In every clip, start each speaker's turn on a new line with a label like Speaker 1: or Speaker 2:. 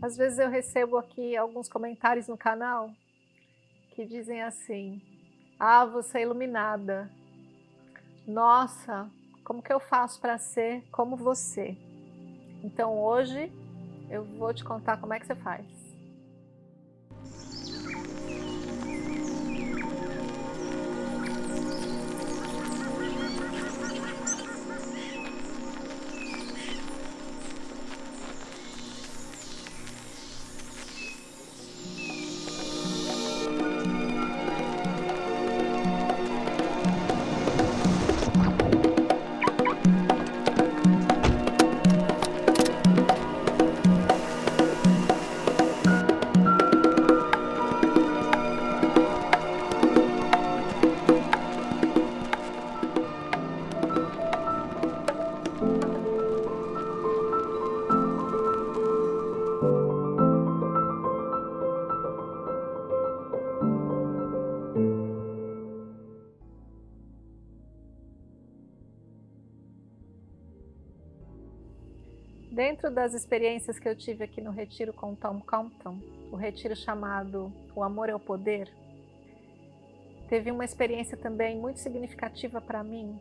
Speaker 1: Às vezes eu recebo aqui alguns comentários no canal que dizem assim, ah, você é iluminada. Nossa, como que eu faço para ser como você? Então hoje eu vou te contar como é que você faz. Das experiências que eu tive aqui no retiro com Tom Compton, o retiro chamado O Amor é o Poder, teve uma experiência também muito significativa para mim,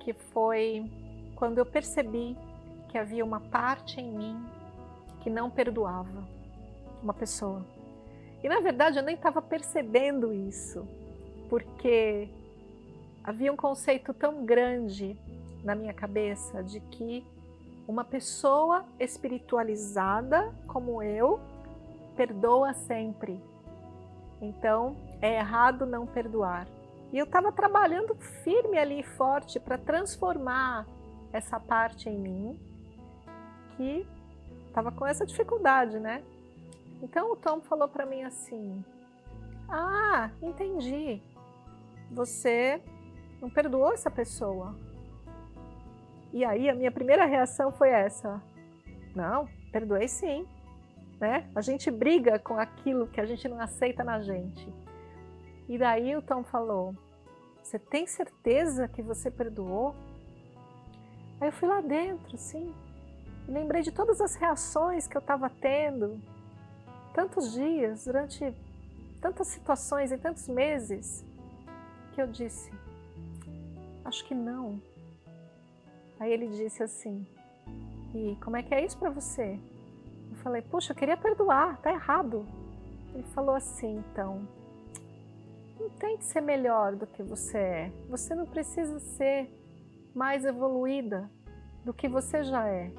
Speaker 1: que foi quando eu percebi que havia uma parte em mim que não perdoava uma pessoa. E na verdade eu nem estava percebendo isso, porque havia um conceito tão grande na minha cabeça de que uma pessoa espiritualizada como eu perdoa sempre. Então, é errado não perdoar. E eu estava trabalhando firme ali, forte, para transformar essa parte em mim que estava com essa dificuldade, né? Então o Tom falou para mim assim, ah, entendi, você não perdoou essa pessoa, e aí a minha primeira reação foi essa. Não, perdoei sim. Né? A gente briga com aquilo que a gente não aceita na gente. E daí o Tom falou, você tem certeza que você perdoou? Aí eu fui lá dentro, sim. E lembrei de todas as reações que eu estava tendo. Tantos dias, durante tantas situações e tantos meses, que eu disse, acho que não. Aí ele disse assim, e como é que é isso para você? Eu falei, puxa, eu queria perdoar, tá errado. Ele falou assim, então, não tente ser melhor do que você é. Você não precisa ser mais evoluída do que você já é.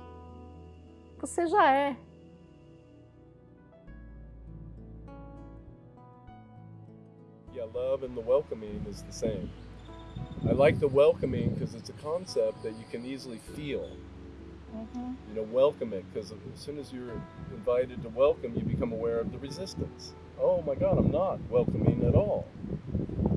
Speaker 1: Você já é.
Speaker 2: Yeah, love and the welcoming is the same. I like the welcoming because it's a concept that you can easily feel. Mm-hmm. You know, welcome it because as soon as you're invited to welcome, you become aware of the resistance. Oh my God, I'm not welcoming at all.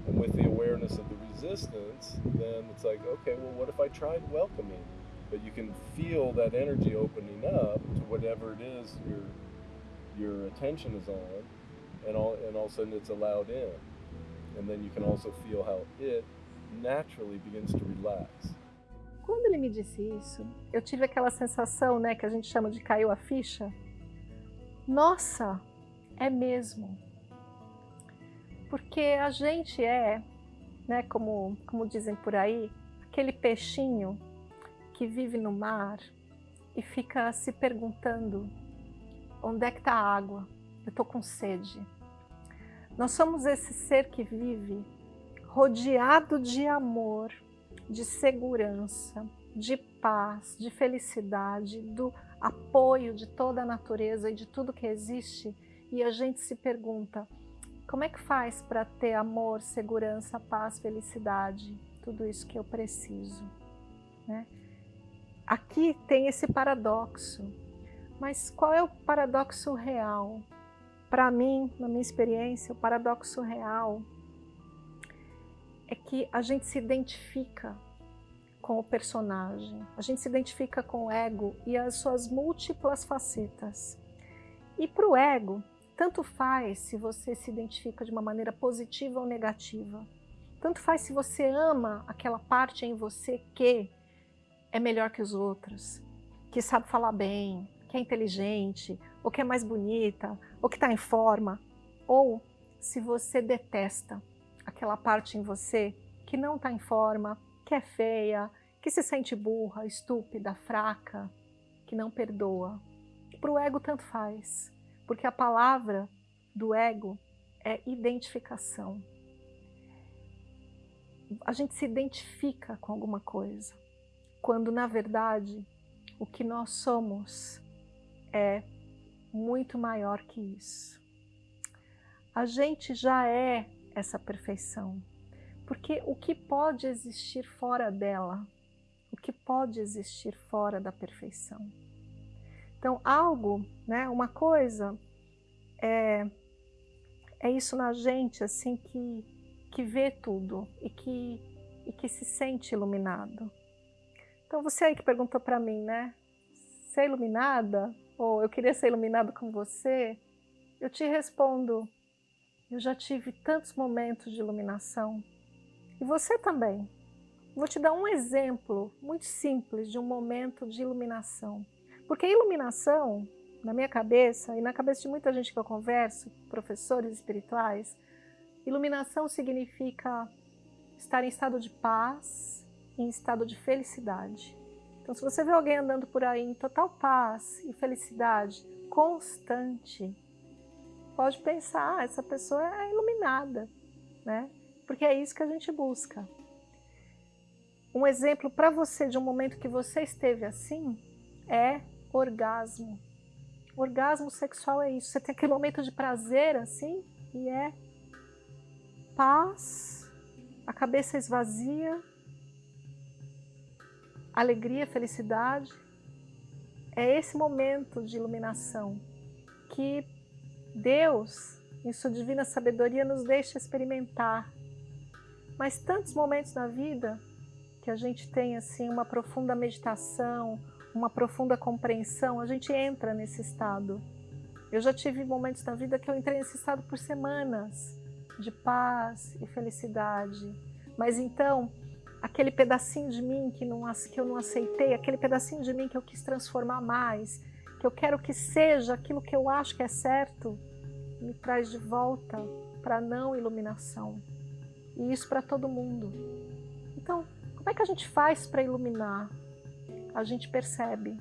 Speaker 2: And with the awareness of the resistance, then it's like, okay, well, what if I tried welcoming? But you can feel that energy opening up to whatever it is your your attention is on, and all and all of a sudden it's allowed in, and then you can also feel how it naturally begins to relax.
Speaker 1: Quando ele me disse isso, eu tive aquela sensação, né, que a gente chama de caiu a ficha. Nossa, é mesmo. Porque a gente é, né, como, como dizem por aí, aquele peixinho que vive no mar e fica se perguntando onde é que está a água? Eu estou com sede. Nós somos esse ser que vive rodeado de amor, de segurança, de paz, de felicidade, do apoio de toda a natureza e de tudo que existe, e a gente se pergunta, como é que faz para ter amor, segurança, paz, felicidade, tudo isso que eu preciso? Né? Aqui tem esse paradoxo, mas qual é o paradoxo real? Para mim, na minha experiência, o paradoxo real é que a gente se identifica com o personagem, a gente se identifica com o ego e as suas múltiplas facetas. E para o ego, tanto faz se você se identifica de uma maneira positiva ou negativa. Tanto faz se você ama aquela parte em você que é melhor que os outros, que sabe falar bem, que é inteligente, ou que é mais bonita, ou que está em forma, ou se você detesta aquela parte em você que não está em forma, que é feia, que se sente burra, estúpida, fraca, que não perdoa. Para o ego tanto faz, porque a palavra do ego é identificação. A gente se identifica com alguma coisa, quando na verdade o que nós somos é muito maior que isso. A gente já é essa perfeição, porque o que pode existir fora dela? O que pode existir fora da perfeição? Então, algo, né, uma coisa é, é isso na gente, assim, que, que vê tudo e que, e que se sente iluminado. Então, você aí que perguntou para mim, né, ser iluminada? Ou eu queria ser iluminado com você? Eu te respondo, eu já tive tantos momentos de iluminação. E você também. Vou te dar um exemplo muito simples de um momento de iluminação. Porque a iluminação, na minha cabeça e na cabeça de muita gente que eu converso, professores espirituais, iluminação significa estar em estado de paz, em estado de felicidade. Então, se você vê alguém andando por aí em total paz e felicidade constante, pode pensar, ah, essa pessoa é iluminada, né? Porque é isso que a gente busca. Um exemplo para você de um momento que você esteve assim é orgasmo. orgasmo sexual é isso. Você tem aquele momento de prazer assim e é paz, a cabeça esvazia, alegria, felicidade. É esse momento de iluminação que Deus, em sua divina sabedoria, nos deixa experimentar. Mas tantos momentos na vida que a gente tem assim uma profunda meditação, uma profunda compreensão, a gente entra nesse estado. Eu já tive momentos na vida que eu entrei nesse estado por semanas, de paz e felicidade. Mas então, aquele pedacinho de mim que, não, que eu não aceitei, aquele pedacinho de mim que eu quis transformar mais, que eu quero que seja aquilo que eu acho que é certo, me traz de volta para não iluminação. E isso para todo mundo. Então, como é que a gente faz para iluminar? a gente percebe.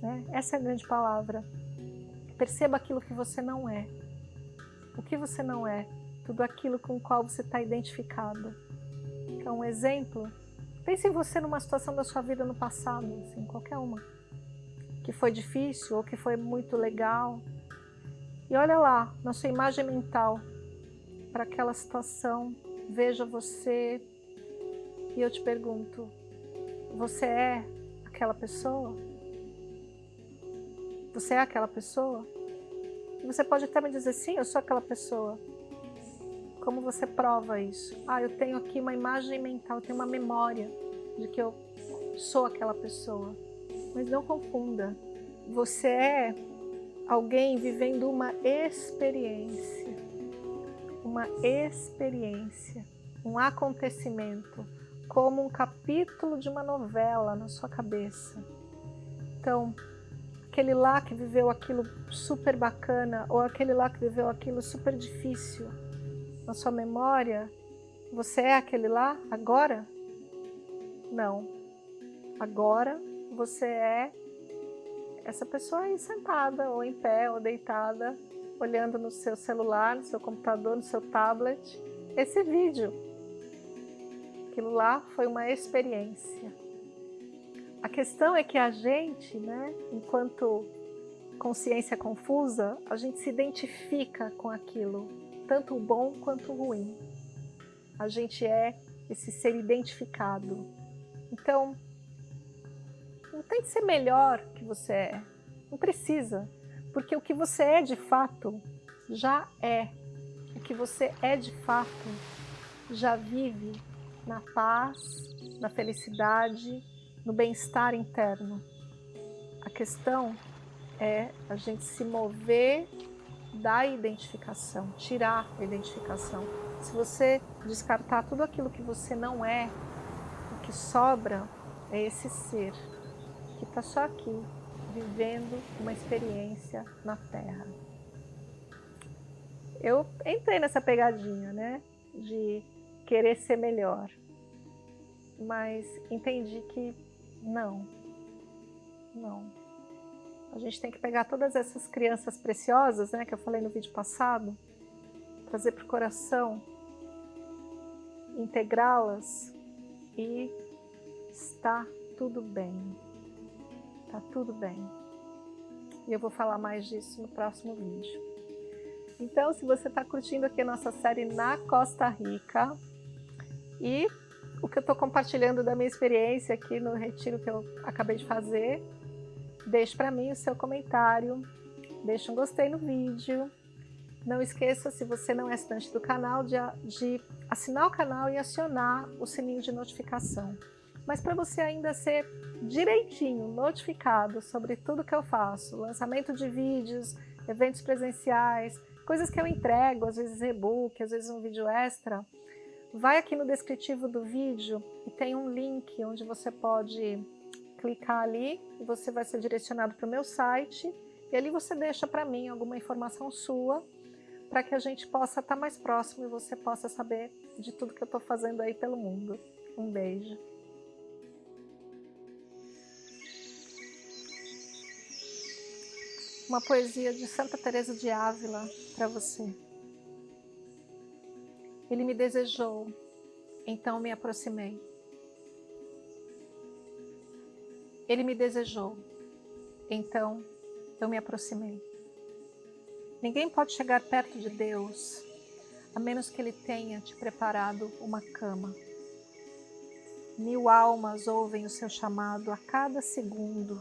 Speaker 1: Né? Essa é a grande palavra. Perceba aquilo que você não é. O que você não é, tudo aquilo com o qual você está identificado. Então, um exemplo, pense em você numa situação da sua vida no passado, assim, qualquer uma, que foi difícil ou que foi muito legal. E olha lá, na sua imagem mental, para aquela situação, veja você e eu te pergunto, você é aquela pessoa? Você é aquela pessoa? Você pode até me dizer, sim, eu sou aquela pessoa. Como você prova isso? Ah, eu tenho aqui uma imagem mental, eu tenho uma memória de que eu sou aquela pessoa. Mas não confunda. Você é alguém vivendo uma experiência. Uma experiência. Um acontecimento como um capítulo de uma novela na sua cabeça. Então, aquele lá que viveu aquilo super bacana ou aquele lá que viveu aquilo super difícil na sua memória, você é aquele lá agora? Não. Agora você é essa pessoa aí sentada ou em pé ou deitada, olhando no seu celular, no seu computador, no seu tablet, esse vídeo Aquilo lá foi uma experiência. A questão é que a gente, né, enquanto consciência confusa, a gente se identifica com aquilo, tanto o bom quanto o ruim. A gente é esse ser identificado. Então, não tem que ser melhor que você é. Não precisa. Porque o que você é de fato já é. O que você é de fato já vive na paz, na felicidade, no bem-estar interno. A questão é a gente se mover da identificação, tirar a identificação. Se você descartar tudo aquilo que você não é, o que sobra é esse ser, que está só aqui, vivendo uma experiência na Terra. Eu entrei nessa pegadinha, né? De querer ser melhor. Mas entendi que não. Não. A gente tem que pegar todas essas crianças preciosas, né? Que eu falei no vídeo passado. Trazer para o coração. Integrá-las. E está tudo bem. Tá tudo bem. E eu vou falar mais disso no próximo vídeo. Então, se você está curtindo aqui a nossa série na Costa Rica e o que eu estou compartilhando da minha experiência aqui no retiro que eu acabei de fazer, deixe para mim o seu comentário, deixe um gostei no vídeo. Não esqueça, se você não é assinante do canal, de, de assinar o canal e acionar o sininho de notificação. Mas para você ainda ser direitinho notificado sobre tudo que eu faço, lançamento de vídeos, eventos presenciais, coisas que eu entrego, às vezes e-book, às vezes um vídeo extra, vai aqui no descritivo do vídeo e tem um link onde você pode clicar ali e você vai ser direcionado para o meu site e ali você deixa para mim alguma informação sua para que a gente possa estar mais próximo e você possa saber de tudo que eu estou fazendo aí pelo mundo. Um beijo. Uma poesia de Santa Teresa de Ávila para você. Ele me desejou, então me aproximei. Ele me desejou, então eu me aproximei. Ninguém pode chegar perto de Deus a menos que Ele tenha te preparado uma cama. Mil almas ouvem o seu chamado a cada segundo,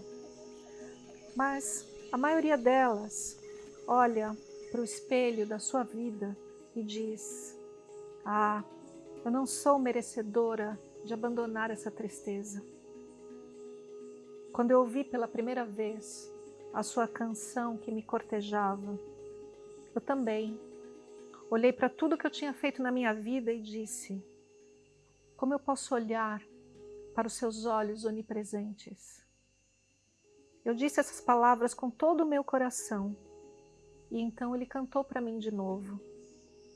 Speaker 1: mas a maioria delas olha para o espelho da sua vida e diz: Ah, eu não sou merecedora de abandonar essa tristeza. Quando eu ouvi pela primeira vez a sua canção que me cortejava, eu também olhei para tudo que eu tinha feito na minha vida e disse: Como eu posso olhar para os seus olhos onipresentes? Eu disse essas palavras com todo o meu coração. E então ele cantou para mim de novo.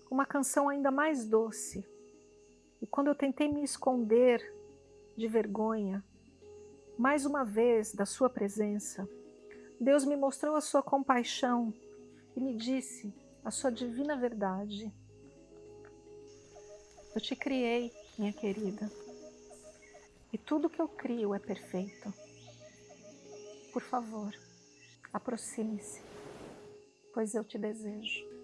Speaker 1: Uma canção ainda mais doce. E quando eu tentei me esconder de vergonha, mais uma vez da sua presença, Deus me mostrou a sua compaixão e me disse a sua divina verdade. Eu te criei, minha querida, e tudo que eu crio é perfeito. Por favor, aproxime-se, pois eu te desejo.